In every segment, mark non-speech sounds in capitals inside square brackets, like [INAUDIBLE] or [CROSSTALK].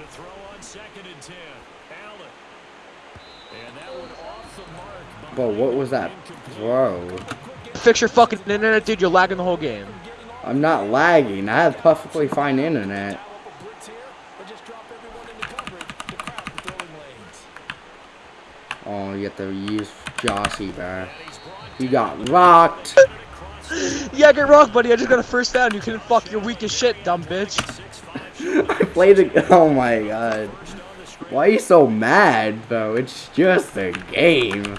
To throw on second and ten. Allen. And that one off the mark. But what was that throw? Fix your fucking internet, dude. You're lagging the whole game. I'm not lagging. I have perfectly fine internet. Oh, you have to use Jossie back. You got rocked. [LAUGHS] Yeah, get rocked, buddy. I just got a first down. You couldn't fuck your weak as shit, dumb bitch. [LAUGHS] I played it. Oh my god. Why are you so mad, bro? It's just a game.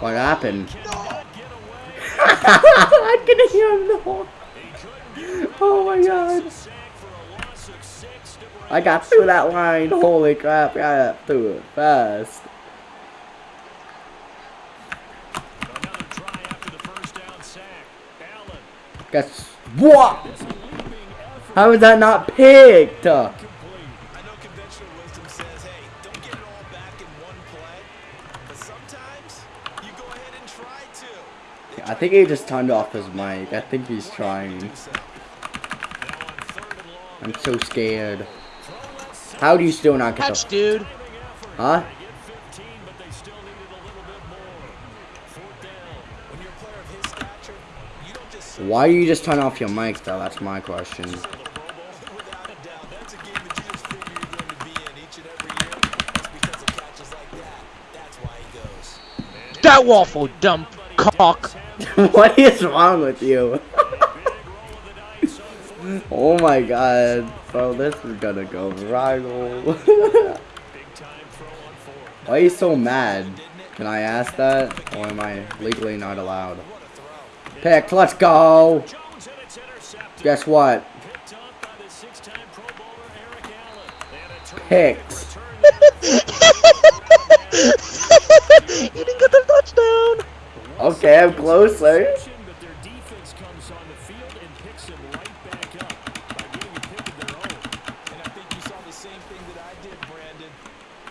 What happened? [LAUGHS] I can hear him though. [LAUGHS] Oh my god. I got through that line. Holy crap, I got through it fast. Another try How is that not picked? I know conventional wisdom says, hey, don't get it all back in one play. But sometimes you go ahead and try to. I think he just turned off his mic. I think he's trying. I'm so scared. How do you still not get Catch, the... dude. Huh? When you're a player of his stature, you just sit Why do you just turn off your mic though? That's my question. without a doubt. That's a game that you just figure you're going to be in each and every year. It's because of catches like that. That's why he goes. That waffle, dumb cock. [LAUGHS] what is wrong with you? oh my god. Bro, this is gonna go viral. [LAUGHS] Why are you so mad? Can I ask that? Or am I legally not allowed? Pick, let's go! Jones and it's intercepted. Guess what? Picked [LAUGHS] up by the six-time Pro Bowler Eric Allen. And a turnover Picked. he didn't get the touchdown. Okay, I'm closer. But their defense comes on the field and picks him right back up by getting a pick of their own. And I think you saw the same thing that I did, Brandon.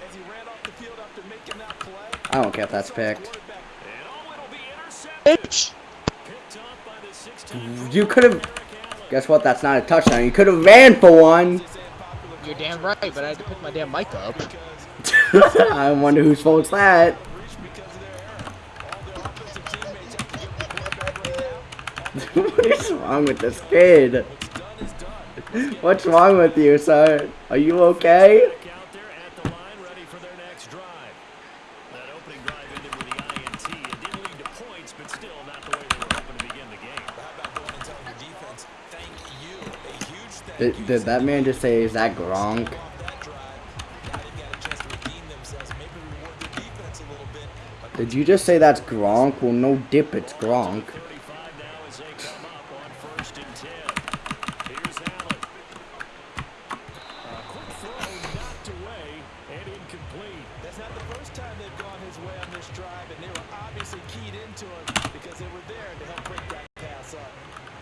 As he ran off the field after making that play, I don't care if that's picked. quarterback And it'll be intercepted. Bitch. Picked up by the six-time You could have. Guess what? That's not a touchdown. You could have ran for one. You're damn right, but I had to pick my damn mic up. [LAUGHS] I wonder whose fault's that. What is wrong with this kid? What's wrong with you, sir? Are you okay? Did Did, that man just say, is that Gronk? Did you just say that's Gronk? Well, no dip, it's Gronk. And incomplete. that's not the first time they've gone his way on this drive, and they were obviously keyed into him because they were there to help break that pass up.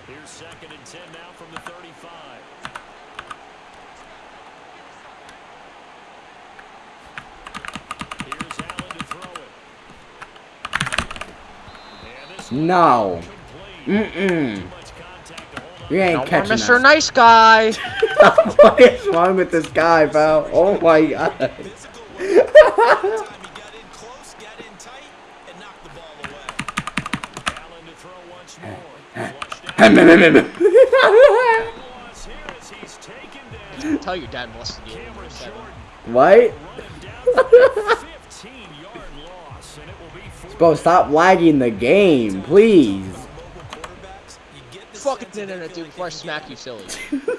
Here's second and 10 now from the 35. Here's Allen to throw it. And this one No. Mm-mm. Too much contact to hold on. You ain't catching Mr. that. Nice Guy. [LAUGHS] what is wrong with this guy, bro? Oh my god. Tell your dad molested you. Cameron Jordan what? running down for a 15-yard loss, and it will be fourth Bro, stop lagging the game, please. Mobile quarterbacks, you get the Fucking sense that internet, dude, before I smack you silly. trying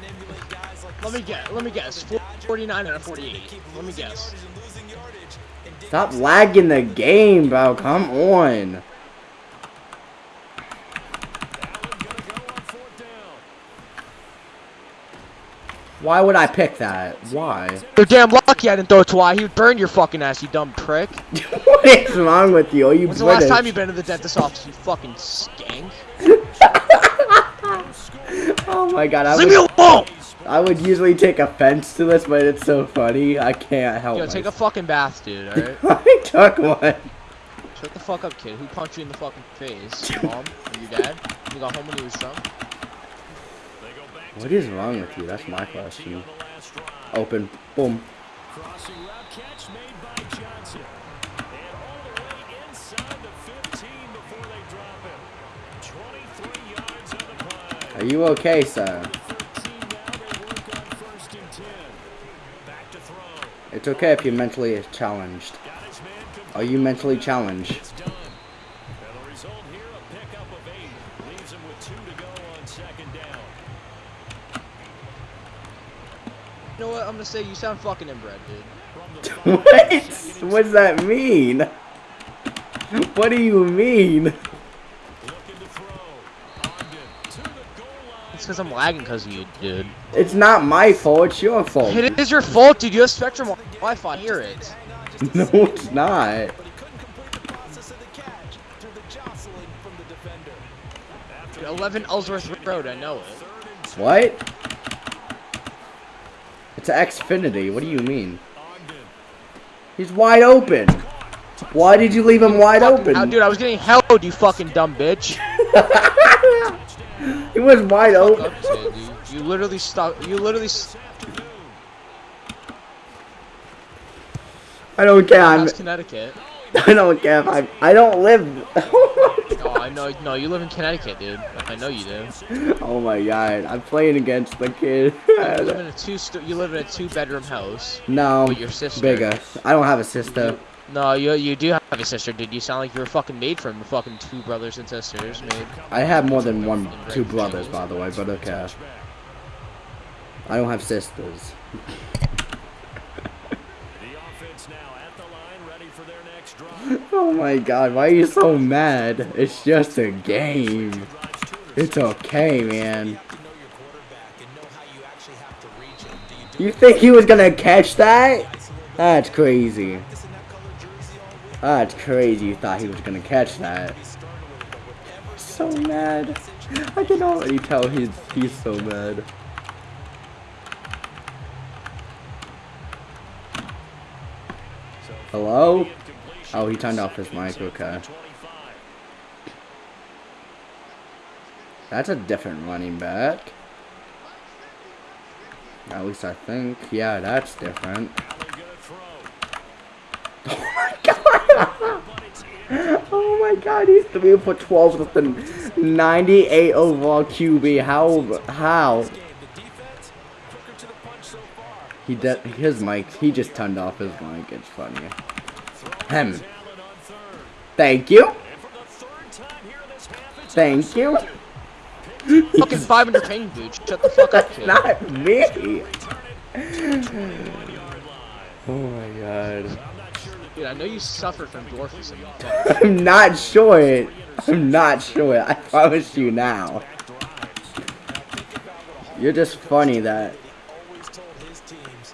to emulate guys like Let me guess. Let me guess. 49 out of 48. Let me guess. yardage and losing yardage. And Dave Stop lagging the game, bro. Come on. Allen gonna go on fourth down. Why would I pick that? Why? You're damn lucky I didn't throw it to Y. He would burn your fucking ass, you dumb prick. [LAUGHS] what is wrong with you? Are you When's the last time you've been to the dentist office, you fucking skank? [LAUGHS] Oh my god, I Leave me would, alone! I would usually take offense to this, but it's so funny. I can't help it. Yo, take a fucking bath, dude, [LAUGHS] alright? I took one. Shut the fuck up, kid. Who punched you in the fucking face? Your [LAUGHS] mom? Or your dad? You got home when he was drunk? What is wrong with you? That's my question. on the last drive. Open. Boom. 10. you okay, throw. It's okay if you're mentally challenged. Got his man complete. Are you mentally challenged? It's done. And the result here, a pickup of eight. Leaves him with two to go on second down. You know what? I'm gonna say you sound fucking inbred, dude. From the five, what? What does that mean? What do you mean? Looking to throw. Ogden to the goal line. It's because I'm lagging because of you, dude. It's not my fault, it's your fault. It is your fault, dude. You have Spectrum Wi-Fi. Hear it. [LAUGHS] No, it's not. But he couldn't complete the process of the catch through the jostling from the defender. 11 Ellsworth Road. I know it. third and two, What? It's an Xfinity. What do you mean? He's wide open. Why did you leave him wide open? dude, I was getting held, you fucking dumb bitch. [LAUGHS] He was wide open. Up. You literally stuck. You literally. I don't care. I'm, Connecticut. [LAUGHS] I don't care if I. I don't live. [LAUGHS] Oh, I know. No, you live in Connecticut, dude. I know you do. oh my god! I'm playing against the kid. You live in a [LAUGHS] two. You live in a two-bedroom house no, with your sister. bigger. I don't have a sister. No, you you do have a sister, dude. You sound like you were fucking made from fucking two brothers and sisters, made. I have more than one, two brothers, by the way, but okay. I don't have sisters. [LAUGHS] Oh my god, why are you so mad? It's just a game. It's okay, man. You think he was gonna catch that? That's crazy. That's crazy. You thought he was gonna catch that. So mad. I can already tell he's he's so mad. Hello? Oh, he turned off his mic. Okay. That's a different running back. At least I think. Yeah, that's different. Allen gonna throw. Oh my god! But it's in. Oh my god, he's 3 for 12 with the 98 overall QB. How? How? game. The defense, quicker to the punch so far. He did his mic. He just turned off his mic. It's funny. Hem. Allen on third. Thank you. And for the third time here in this half, it's Thank you. [LAUGHS] Fucking 500 ping, dude. Shut the fuck up, [LAUGHS] kid. Not me. yard [LAUGHS] line. Oh my god. Dude, I know you suffer from dwarfism. [LAUGHS] I'm not sure. I'm not sure. I promise you now. You're just funny that. He always told his teams,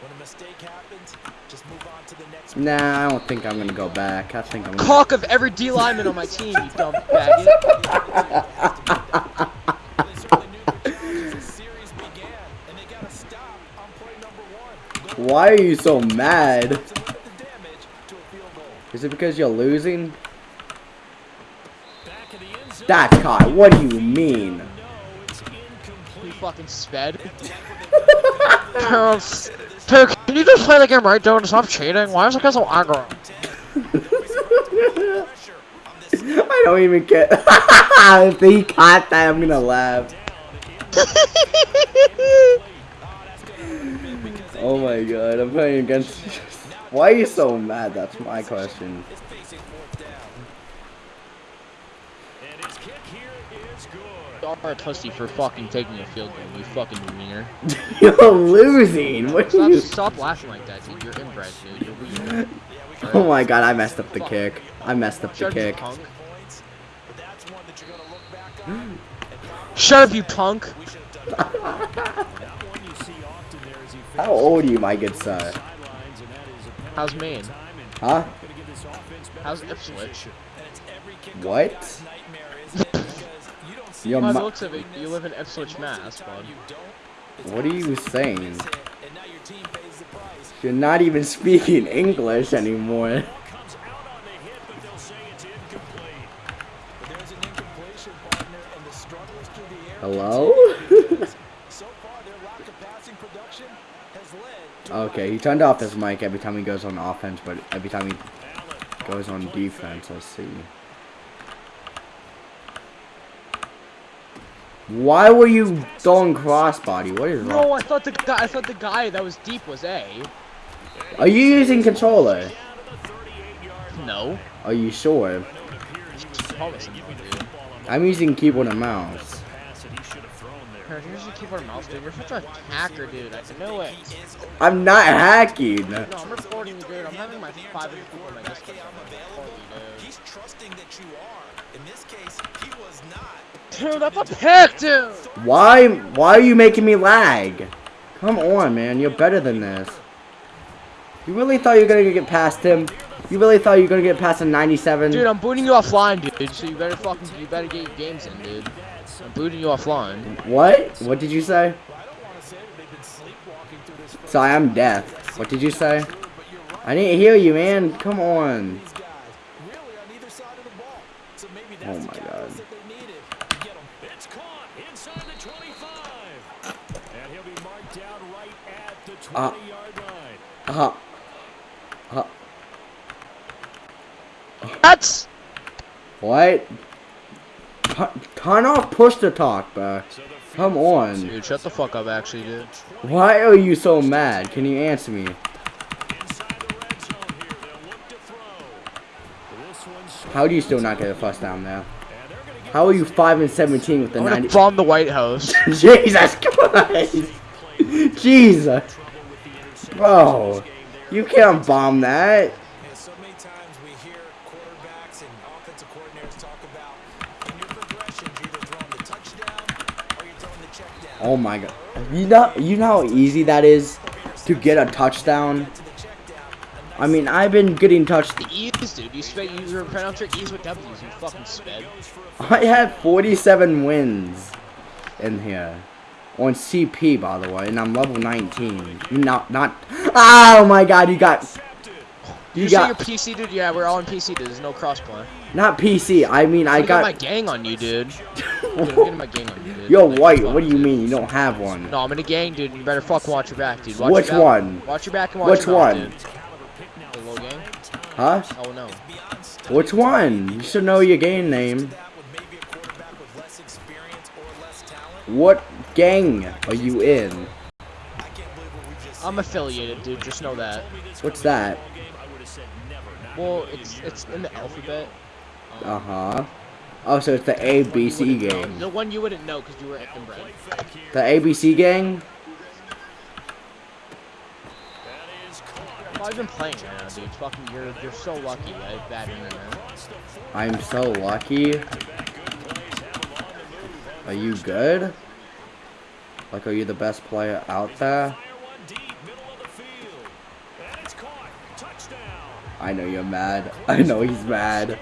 when a mistake happens, just move on to the next Nah, I don't think I'm gonna go back. I think I'm gonna. Cock of every D lineman on my team, you dumb faggot. They certainly knew their challenge as the series began, and they got to stop on play number one. Go Why are you so mad? to limit the damage to a field goal. Is it because you're losing? back of the end zone. That's caught. What do you mean? You fucking sped. [LAUGHS] Can you just play the game right, dude? Stop cheating. Why is it guy so aggro? Pressure on this [LAUGHS] I don't even get. [LAUGHS] if he caught that, I'm gonna laugh. Oh my god, I'm playing against. Why are you so mad? That's my question. is facing fourth down. And his kick here is good. You're a pussy for fucking taking a field goal, you fucking wiener. [LAUGHS] You're losing. What Stop, you? stop laughing like that, dude. You're inbred, dude. You're weird. [LAUGHS] Oh my god, I messed up the kick. I messed up the Shut up, kick. punk. Points, but that's one that you're going to look back on. and probably Shut up, you punk. we should have done better. That one you see often there as he How old are you, my good sir? sidelines, and that is a penalty How's Maine? Huh? gonna give this offense better How's Ipswich? position. And it's every kickoff What? guy's nightmare, isn't it? Because you don't see Your By the looks of it, you live in Ipswich, most of the Mass, bud. you don't. It's What are you saying? hit, and now your team pays the price. You're not even speaking English anymore. [LAUGHS] Ball [LAUGHS] [LAUGHS] Okay, he turned off his mic every time he goes on offense, but every time he goes on defense, let's see. Why were you throwing crossbody? What is wrong? No. I thought the guy. I thought the guy that was deep was A. Are you using controller? No. Are you sure? Promise me, dude. I'm using keyboard and mouse. Here's your keep our mouse, dude. You're such a hacker, dude. I know it. I'm not hacking. No, I'm recording you, dude. I'm having my five people on my Discord. I'm recording. He's trusting that you are. In this case, he was not. Dude, that's a pick, dude. Why? Why are you making me lag? Come on, man. You're better than this. You really thought you were gonna get past him? You really thought you were gonna get past a 97? Dude, I'm booting you offline, dude. So you better fucking, you better get your games in, dude. I'm booting you offline. What? What did you say? I don't want to say that they've been sleepwalking through this first Sorry, I'm deaf. What did you say? quarter, but you're right. I didn't hear you, man. Come on. Really on either side of the ball. So maybe Oh my the God. catalyst that they needed to get him. It's caught inside the 25. And he'll be marked down right at the Uh. 20-yard line. Uh, uh, That's. what? Tu- Turn off push to talk, bro. Come on. Dude, shut the fuck up, actually, dude. Why are you so mad? Can you answer me? Inside the red zone here. They'll look to throw. This one's How do you still not get a first down there? and they're gonna get How are you 5 and 17 with the I'm 90? bomb the White House. [LAUGHS] Jesus Christ! Jesus! Bro, you can't bomb that. And so many times we hear quarterbacks and offensive coordinators talk about in your progressions, you're either throwing the touchdown or you're throwing the check down. Oh my god. You know, you know how easy that is to get a touchdown? To the check down, I mean, I've been getting touched. The E's, dude. You sped. You were pronounce your E's with W's. You fucking sped. I had 47 wins in here. On CP, by the way, and I'm level 19. Not, not. Oh my god, you got. You, You say you're. PC, dude? Yeah, we're all on PC, dude. There's no crossplay. Not PC, I mean, I got my gang on you, dude. Dude, I'm getting my gang on you, dude. Yo, Like, white, what do you dude. mean? You don't have one. No, I'm in a gang, dude. You better fucking watch your back, dude. Watch Which back. one? Watch your back and watch Which your mouth, one? dude. The gang? Huh? Oh no. Which one? You should know your gang name. that with maybe a quarterback with less experience or less talent. What gang are you in? I can't believe what we just I'm affiliated, dude. Just know that. What's that? Well, it's it's in the alphabet. Um, Uh huh. Oh, so it's the ABC gang. The one you wouldn't know because you were inbred. The ABC gang? Well, I've been playing right now, dude. Fucking, you're you're so lucky. I have bad internet. I'm so lucky. Are you good? Like, are you the best player out there? Fire one deep, middle of the field. And it's caught. Touchdown. I know you're mad. I know he's mad.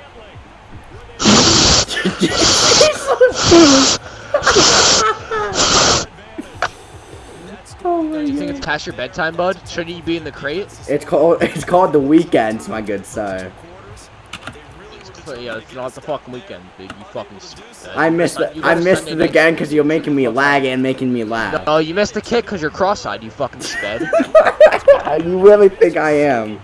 [LAUGHS] oh my You think god. it's past your bedtime, bud? Shouldn't you be in the crate? It's called it's called the weekends, my good sir. Yeah, it's not the fucking weekend, dude. You fucking. stupid. I missed You it. got I a missed Sunday it night again because you're making me lag and making me laugh. No, you missed the kick because you're cross-eyed. You fucking sped. [LAUGHS] you really think I am?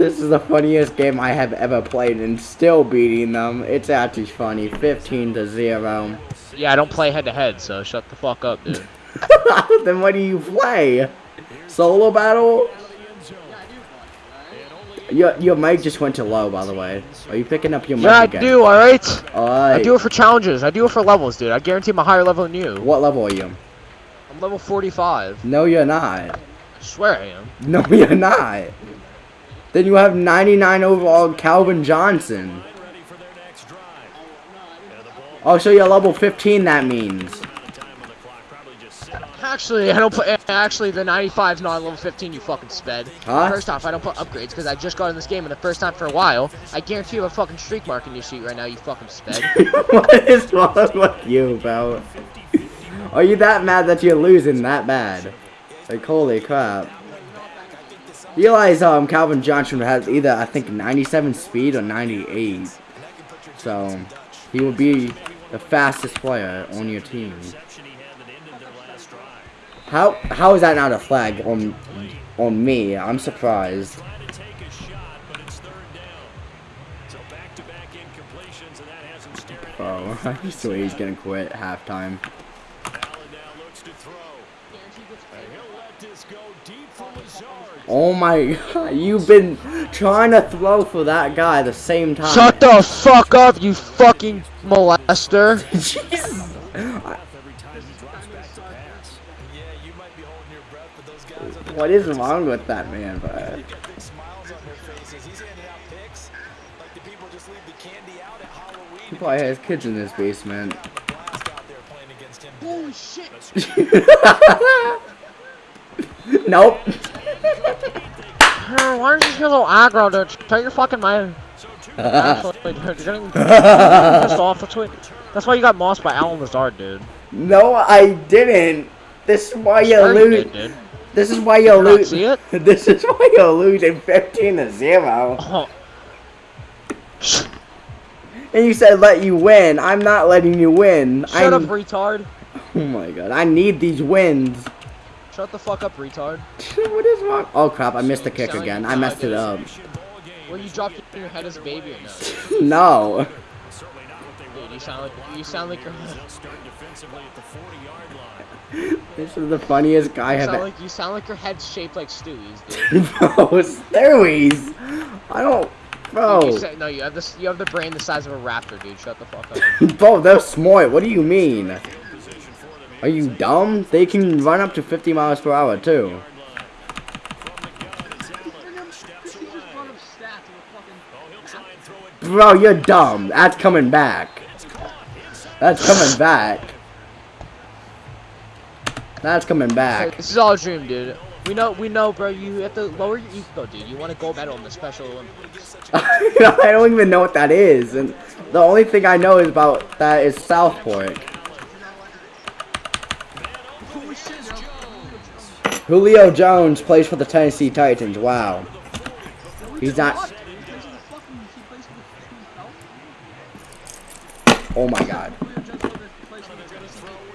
This is the funniest game I have ever played and still beating them. It's actually funny. 15 to 0. yeah, I don't play head-to-head, so shut the fuck up, dude. [LAUGHS] then what do you play? Solo battle? Your, your mic just went to low, by the way. Are you picking up your mic Yeah, I do. All right. I do it for challenges. I do it for levels, dude. I guarantee I'm a higher level than you. What level are you? I'm level 45. No, you're not. I swear I am. No, [LAUGHS] you're not. Then you have 99 overall Calvin Johnson. Ready for their next drive. And the ball Oh, so you're level 15, that means. time on the clock. Probably just sit on Actually, I don't put. Actually, the 95 is not level 15. You fucking sped. Huh? First off, I don't put upgrades because I just got in this game and the first time for a while. I guarantee you have a fucking streak mark in your sheet right now. You fucking sped. [LAUGHS] what is wrong with you, bro? Are you that mad that you're losing that bad? Like, holy crap. Realize um, Calvin Johnson has either, I think, 97 speed or 98. So, he will be the fastest player on your team. How how is that not a flag on on me? I'm surprised. Bro, I swear he's gonna quit halftime. Allen now looks to throw. And he'll let this go deep for Lazard. Oh my [LAUGHS] god, you've been trying to throw for that guy at the same time. Shut the fuck up, you fucking molester. [LAUGHS] Jesus. Every time he drops back to pass. Yeah, you might be holding your breath, but those guys on the What is wrong with that man, bro? They've got big smiles on their faces. He's handing out picks like the people just leave the candy out at Halloween. He probably has kids in his basement. Blast out there playing against him. Holy shit. [LAUGHS] nope. Why are you so aggro, dude? Take your fucking mind. [LAUGHS] Actually, dude, you're getting pissed off. That's why, that's why you got mossed by Allen Lazard, dude. No, I didn't. This is why you Sure you lose. did, dude. This is why you you not lose. see it? [LAUGHS] This is why you're losing 15 to 0. Oh. [LAUGHS] And you said let you win. I'm not letting you win. Shut I'm, up, retard. Oh my god. I need these wins. Shut the fuck up, retard. [LAUGHS] what is wrong? Oh crap, I missed the kick Sound again. I messed it up. Well, you dropped it in your head as a baby or [LAUGHS] no? No. Certainly not what they Dude, you sound like you sound like you're They'll start defensively at the 40-yard line. This is the funniest guy I've sound ever. like you sound like your head's shaped like Stewie's, dude. [LAUGHS] Bro, Stewies. I don't. You Bro. said, no, you have this. You have the brain the size of a raptor, dude. Shut the fuck up. Bro, they're smart. What do you mean? Are you dumb? They can run up to 50 miles per hour too. Bro, you're dumb. That's coming back. That's coming back. That's coming back. this is all a dream, dude. We know, we know, bro. You have to lower your ego, dude. You want a gold medal in the Special Olympics. [LAUGHS] I don't even know what that is. And the only thing I know is about that is Southport. Julio Jones plays for the Tennessee Titans. Wow. He's not. Oh my god.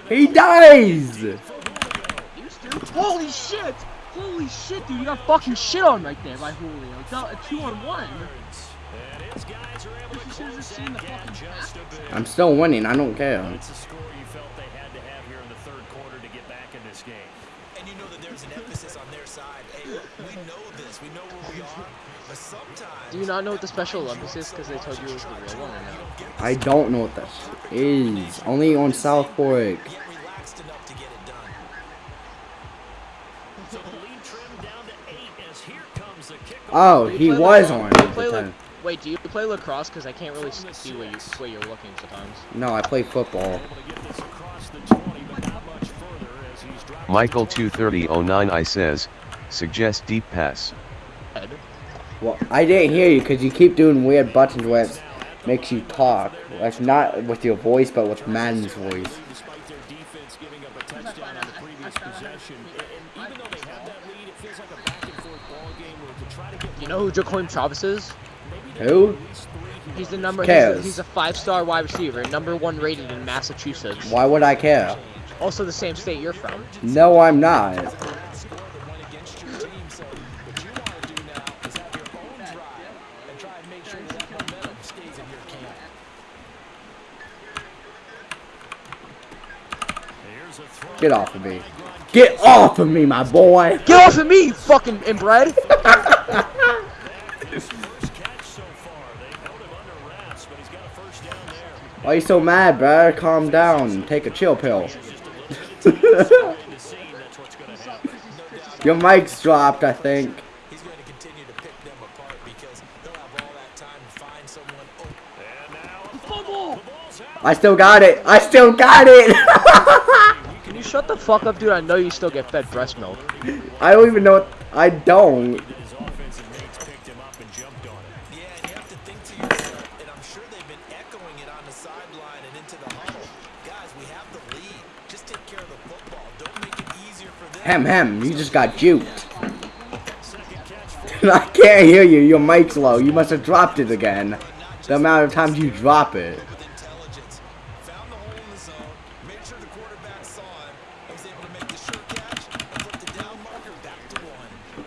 He dies! Holy shit! Holy shit, dude! You got fucking shit on right there by Julio. It's a two on one. And his guys are able to close that gap just a bit. I'm still winning. I don't care. It's a score you felt they had to have here in the third quarter to get back in this game. And you know that there's an emphasis on their side. Hey, we know this. We know where we are. But sometimes Do you not know what the Special Olympics is? Because they told you it was the real one or no? I don't know what that is. Only on Southport. get relaxed enough to get it done. So the lead trimmed down to eight as here comes the kickoff. Oh, he was on do you the play lac- ten. Wait, do you play lacrosse? Because I can't really see where you where you're looking sometimes. No, I play football. Able to get this across the 20, but not much further as he's dropped Michael 23009 I says, suggest deep pass. Well, I didn't hear you because you keep doing weird buttons where it makes you talk. That's not with your voice, but with Madden's voice. despite their defense giving up a touchdown on the previous possession. Even though they have that lead, it feels like a back and forth ball game where to try to get You know who Jacoim Travis is? Who? He's the number. He's a, he's a five-star wide receiver, number one rated in Massachusetts. Why would I care? Also the same state you're from. No, I'm not. Score that went against your team. So what you want to do now is have your own drive and try and make sure that momentum stays in your camp. Here's a throw. Get off of me. Get off of me, my boy. Get off of me, you fucking inbred! Why first catch so far. They held him under wraps, but he's got a first down there. Why you so mad, bro? Calm down. Take a chill pill. Your mic's dropped, I think. He's going to continue to pick them apart because they'll have all that time to find someone. And now fumble. The ball's out. I still got it. I still got it. [LAUGHS] Can you shut the fuck up, dude? I know you still get fed breast milk. I don't even know. What, I don't. His offensive mates picked him up and jumped on him. Yeah, and you have to think to yourself, and I'm sure they've been echoing it on the sideline and into the huddle. Guys, we have the lead. Just take care of the football. Don't make it easier for them. Hem hem. You just got juked. Second catch for I can't hear you. Your mic's low. You must have dropped it again. The amount of times you drop it. with intelligence. Found the hole in the zone, made sure the quarterback saw him, was able to make the sure catch and flip the down marker back to one.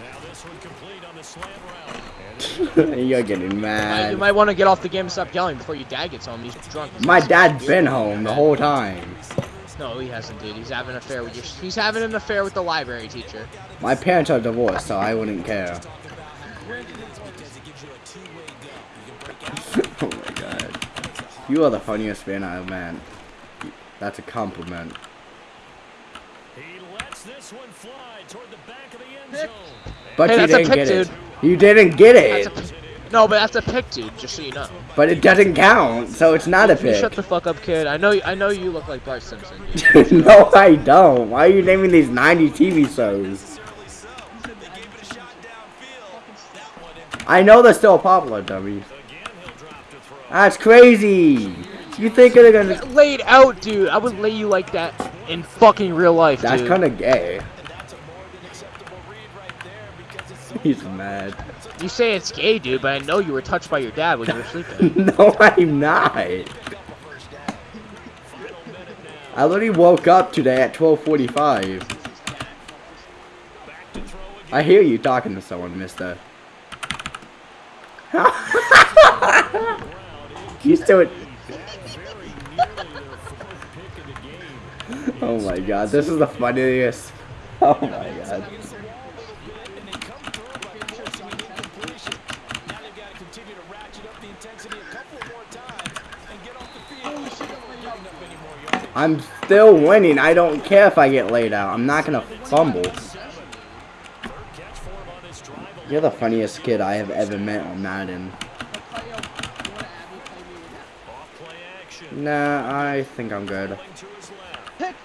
Now this one complete on the slant route. And You're getting mad. you might want to get off the game and stop yelling before your dad gets home. He's drunk. My dad's been home the whole time. No, he hasn't, dude. He's having an affair with your. He's having an affair with the library teacher. My parents are divorced, so I wouldn't care. [LAUGHS] oh my god. You are the funniest man I've met. That's a compliment. he lets this one fly toward the back of the end zone. But Hey, you didn't pick, get it. You didn't get That's a. it. No, but that's a pick, dude. Just so you know. But it doesn't count, so it's not a You shut the fuck up, kid. I know. I know you look like Bart Simpson. [LAUGHS] No, I don't. Why are you naming these 90 TV shows? I know they're still popular, dummy. That's crazy. You think they're gonna? Laid out, dude. I would lay you like that in fucking real life, That's kind of gay. He's mad. You say it's gay, dude, but I know you were touched by your dad when you were sleeping. [LAUGHS] no, I'm not. I literally woke up today at 12:45. I hear you talking to someone, Mister. [LAUGHS] you [LAUGHS] still. Oh my god, this is the funniest. Oh my god. And they come through by forcing incompletion. Now they've got to continue to ratchet up the intensity a couple more times and get off the field. Giving up any more yardage. I'm still winning. I don't care if I get laid out. I'm not gonna fumble. You're the funniest kid I have ever met on Madden. Nah, I think I'm good. Going to.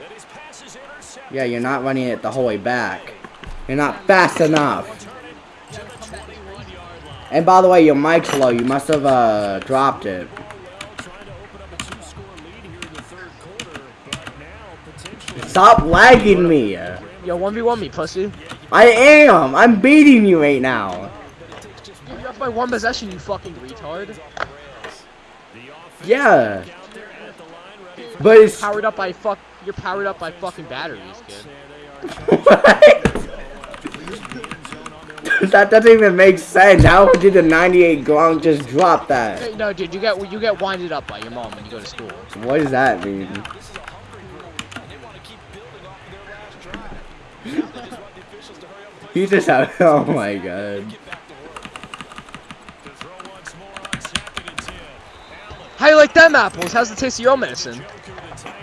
Yeah, you're not running it the whole way back. You're not fast enough. To the 21-yard line. And by the way, your mic's low. You must have uh, dropped it. Well, trying to open up a two-score lead here in the third quarter, but now potentially Stop lagging me. Yo, one v one me, pussy. I am. I'm beating you right now. You're up by one possession, you fucking retard. Yeah. down there at the line, ready for But it's Powered up by fuck. You're powered up by fucking batteries, kid. [LAUGHS] that doesn't even make sense. How did the 98 Gronk just drop that? No, dude, you get you get winded up by your mom when you go to school. What does that mean? They want to keep building off of their last drive. Now they just want the officials to hurry up and play He just had, [LAUGHS] oh my god. get back to work. to throw once more on second and 10. Allen, How you like them apples? How's the taste of your medicine? Njoku, the tight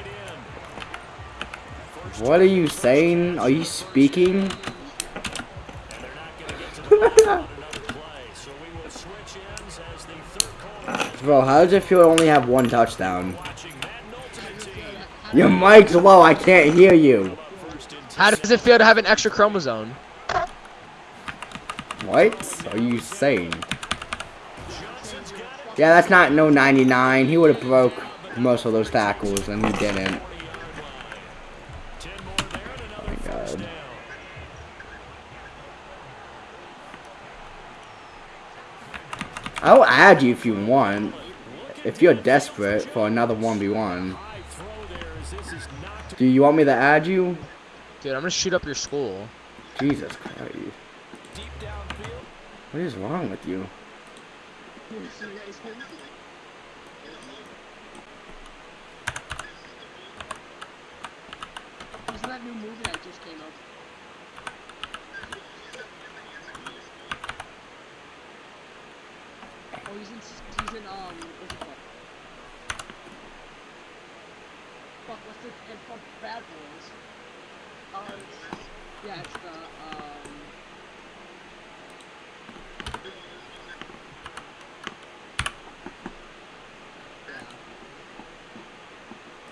end. What are you saying? Are you speaking? And they're not going to get to the ball on another play. So we will switch ends as the third quarter. Bro, how does it feel to only have one touchdown? Watching Madden Ultimate Team. Your mic's low, I can't hear you. How does it feel to have an extra chromosome? What are you saying? Yeah, that's not no 99. He would have broke most of those tackles, and he didn't. 10 more there and Oh my god. I'll add you if you want. If you're desperate for another 1v1. High throw there as this is knocked Do you want me to add you? Dude, I'm gonna shoot up your school. Jesus Christ. What is wrong with you? That new movie that just came out? Oh, he's in, um, what's it called? Fuck, what's the, and fuck, Bad Boys. Uh, yeah, it's the, um,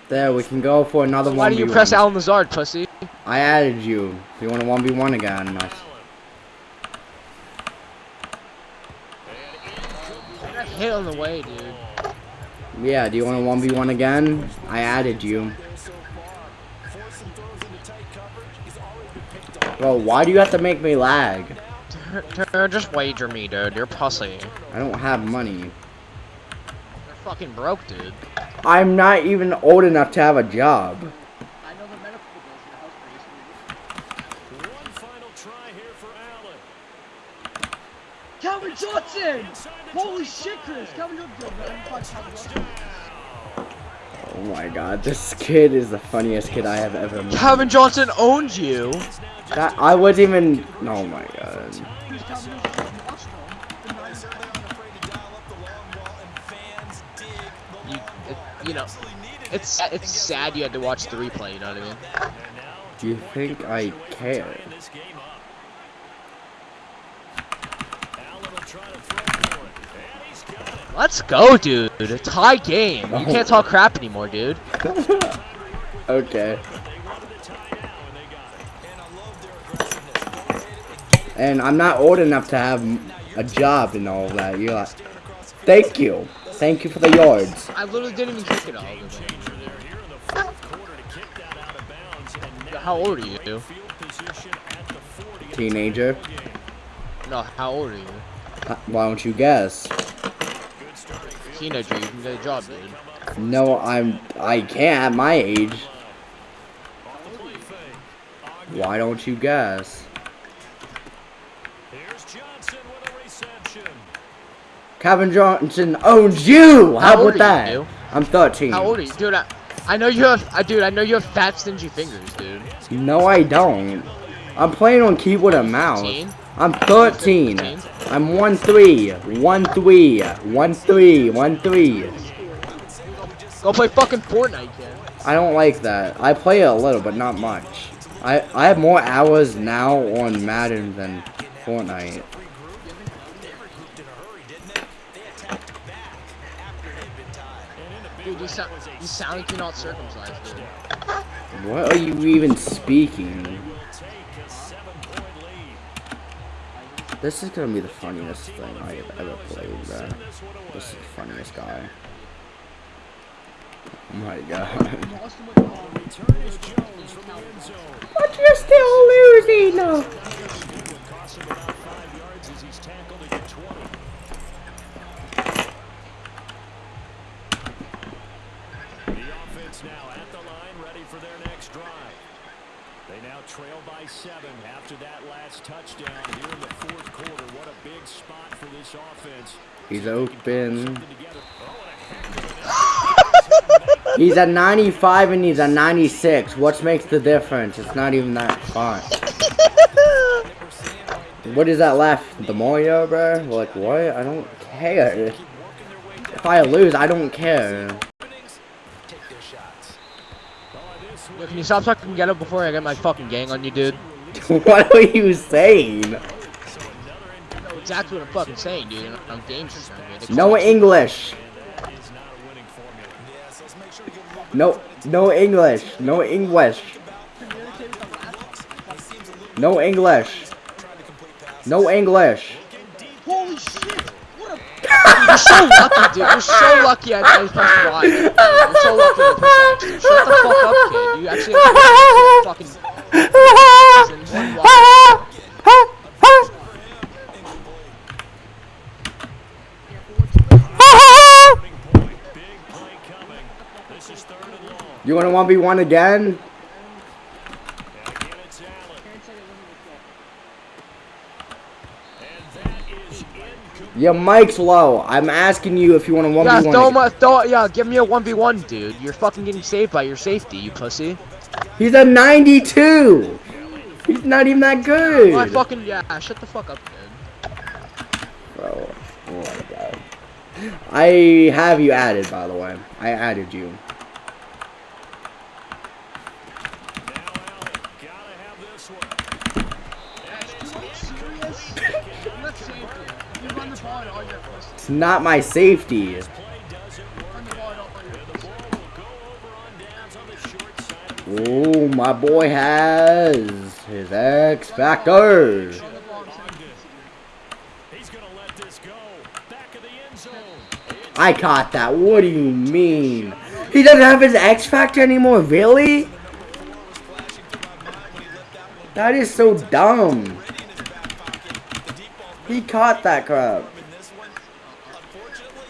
There, we can go for another Why 1v1. do you press Allen Lazard, pussy? I added you. Do you want a 1v1 again? Nice. Hit on the way, dude. Yeah, do you want a 1v1 again? I added you. Forcing throws into tight coverage. He's already been picked off. Bro, why do you have to make me lag? Just wager me, dude. You're pussy. I don't have money. You're fucking broke, dude. I'm not even old enough to have a job. I know the medical bills in the house pretty soon. One final try here for Allen. Calvin Johnson! Holy shit, Chris! Calvin Johnson! Calvin Johnson. Oh my god, this kid is the funniest kid I have ever met. Calvin Johnson owns you. That, I wasn't even. Oh my god. Know, it's it's sad you had to watch the replay. You know what I mean? Do you think I care? tying this game up. Allen will try to throw for it. And he's got it. Let's go, dude. A tie game. You Oh. can't talk crap anymore, dude. [LAUGHS] Okay. They wanted to tie now, and they got it. And I love their aggressiveness. Go ahead and get it. And I'm not old enough to have a job and all that. You're like, thank you. Thank you for the yards. I literally didn't even kick it all. Changer there here in the fourth quarter to kick that out of bounds. And now How old are you? field position at the 40. and Teenager. it's a game. No, how old are you? Uh, Why don't you guess? Good starting field Teenager, you can get a job, dude. No, I'm. I can't at my age. off the play fake. Why don't you guess? Here's Johnson with a reception. Kevin Johnson owns you. How, How about that? you? I'm 13. How old are you, dude? I, I know you have, I, dude. I know you have fat, stingy fingers, dude. No, I don't. I'm playing on keyboard and mouse. 15? I'm 13. 15? I'm 1 3. 1 3. 1 3. 1 3. Go play fucking Fortnite, kid. I don't like that. I play it a little, but not much. I, I have more hours now on Madden than Fortnite. Dude, you sound, you sound like you're not circumcised, dude. What are you even speaking? Take a seven-point lead. This is gonna be the funniest thing I have ever played, bro. This is the funniest guy. Oh my god. Lost him with the ball. Return is Jones from the end zone. But you're still losing! Costs him about five yards as he's tackled at the 20. The offense now at the line, ready for their next drive. They now trail by seven after that last touchdown here in the fourth quarter. What a big spot for this offense. He's See if they can cobble open. Oh, and a heck of an [LAUGHS] He's at 95 and he's at 96. What makes the difference? It's not even that far. [LAUGHS] What is that left? The Mario, bro? Like, what? I don't care. If I lose, I don't care. Take their shots. Yo, can you stop talking ghetto before I get my fucking gang on you, dude? [LAUGHS] what are you saying? Exactly what I'm fucking saying, dude. I'm now, No English. That is not a winning formula. Yes, let's make sure to give a little No, no English. No English. Communicate with the last. No English. No English. Holy shit! What a Dude, you're so lucky, dude. You're so lucky I, I pressed Y. dude. You're so lucky I pressed X, dude. Shut the fuck up, kid. You actually have to fucking in one Y. Point. Big play coming. This is third and long. You want to 1v1 again? And again, it's Allen. can't say it wasn't a And that is incomplete. Your mic's low. I'm asking you if you want to 1v1 Yeah, throw him, throw, yeah, give me a 1v1, dude. You're fucking getting saved by your safety, you pussy. He's a 92. He's not even that good. I fucking, yeah, shut the fuck up, dude. Bro, oh my god. I have you added, by the way. I added you. Now Allen. Gotta have this one. Serious? Let's save it. You run the ball and all your pussies. It's not my safety. Play doesn't work. Run the ball and all your The pussies. ball will go over on downs on the short side of the Oh, my boy has his X Factor. I caught that. What do you mean? He doesn't have his X Factor anymore? Really? That is so dumb. He caught that crap. And this one, unfortunately,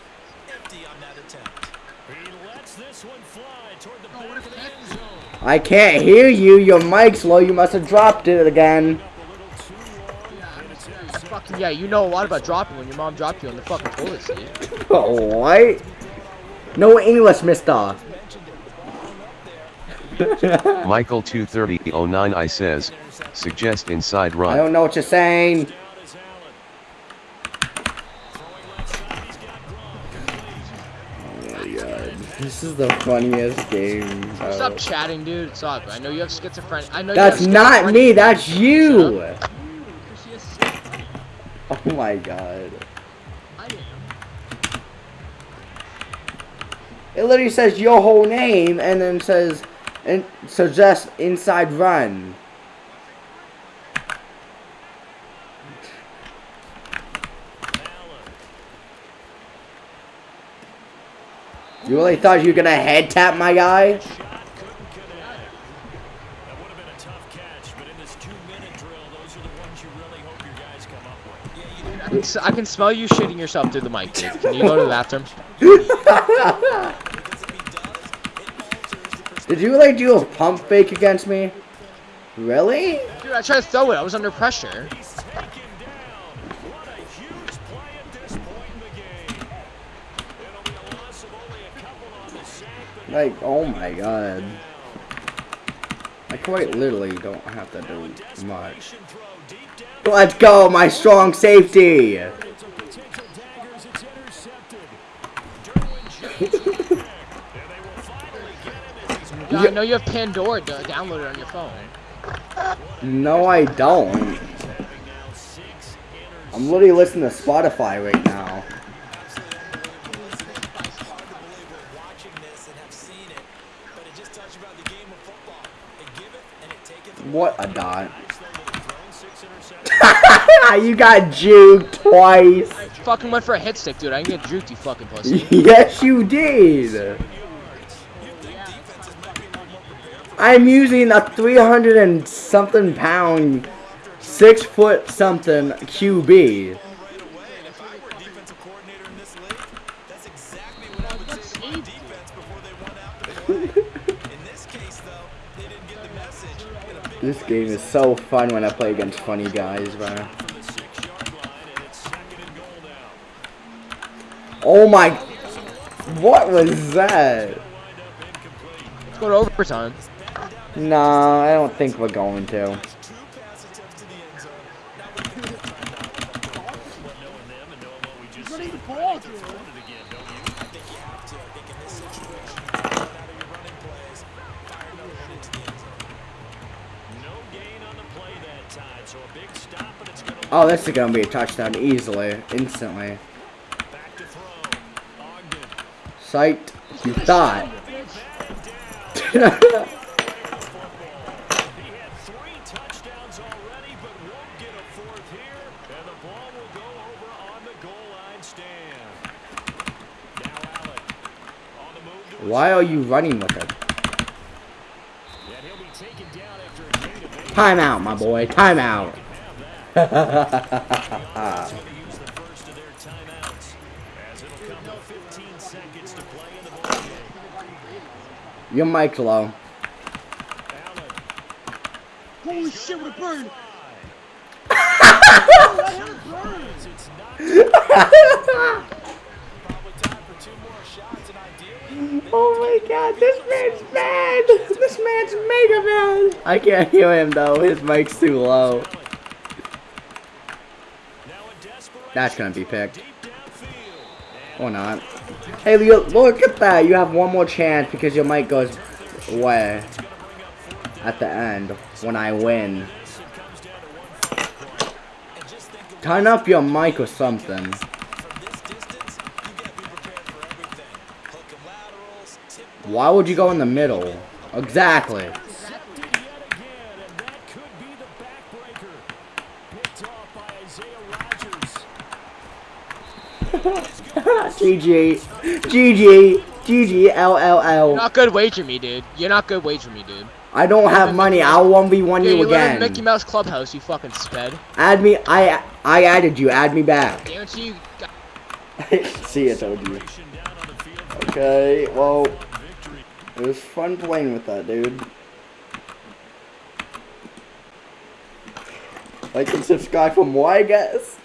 empty on that attempt. He lets lets this one fly toward the Oh, what back a of the kick. end zone. I can't hear you. Your mic's low. You must have dropped it again. Fucking yeah, you know a lot about dropping when your mom dropped you on the fucking toilet seat. [LAUGHS] Oh, what? No English, mister. [LAUGHS] Michael 23009 I says, suggest inside run. I don't know what you're saying. The funniest game. bro. Stop chatting, dude. Stop. I know you have schizophrenia. I know That's not me. That's you. Because she is sick. Oh my god. It literally says your whole name and then says and suggest inside run. You really thought you were gonna head tap my guy? Shot couldn't connect. That would have been a tough catch, but in this two-minute drill, those are the ones you really hope your guys come up with. I can, s- I can smell you shitting yourself through the mic, dude. Can you go to the bathroom? [LAUGHS] Did you like, do a pump fake against me? Really? Dude, I tried to throw it. I was under pressure. Like, oh my god. I quite literally don't have to do much. desperation throw deep down. Let's go, my strong safety. It's a potential daggers. It's intercepted. Derwin James with the pick. And they will finally get him as he's Yeah, I know you have Pandora downloaded on your phone. No, I don't. having now six I'm literally listening to Spotify right now. watching this and have seen it, but it just touched about the game of football. They give it and it take it. What a dot. thrown six interceptions. you got juked twice. I Fucking went for a hit stick, dude. I can get juked, you fucking pussy. [LAUGHS] yes, you did. I'm using a 300 and something pound, six foot something QB. This game is so fun when I play against funny guys, bro. From the six-yard line, and it's second and goal now. Oh my. What was that? Wind up incomplete. Let's go to overtime. No, I don't think we're going to. two pass attempts to the end zone. Now we can get time out. But knowing them and knowing what we just running seen, the ball, I think dude. they're throwing it again, don't you? I think you have to. I think in this situation, you run out of your running plays, fire another one into the end zone. No gain on the play that time, so a big stop, and it's going to Oh, this is gonna be a touchdown easily, instantly. to. Psyched. You thought. To Why are you running with it? Timeout, my boy. Timeout. [LAUGHS] Your mic's low. Holy shit, what a burn! It's not Probably time for two more shots, and ideally, Oh my god, this man's mad. This man's mega mad. I can't hear him though. His mic's too low. Now a That's gonna be picked. Or not. Hey, Leo, look at that. You have one more chance because your mic goes away at the end when I win. Turn up your mic or something. to Why would you go in the middle? Exactly. Intercepted yet again, and that could be the backbreaker. Picked off by Isaiah Rodgers. GG. GG. GG. LLL. You're not good wager me, dude. You're not good wager me, dude. I don't have money. I'll 1v1 Dude, you you again. Mickey Mouse Clubhouse, you fucking sped. Add me. I I added you. Add me back. Guarantee you [LAUGHS] See, I told you. Down on the field for Okay. Well, It was fun playing with that, dude. Like and subscribe for more, I guess.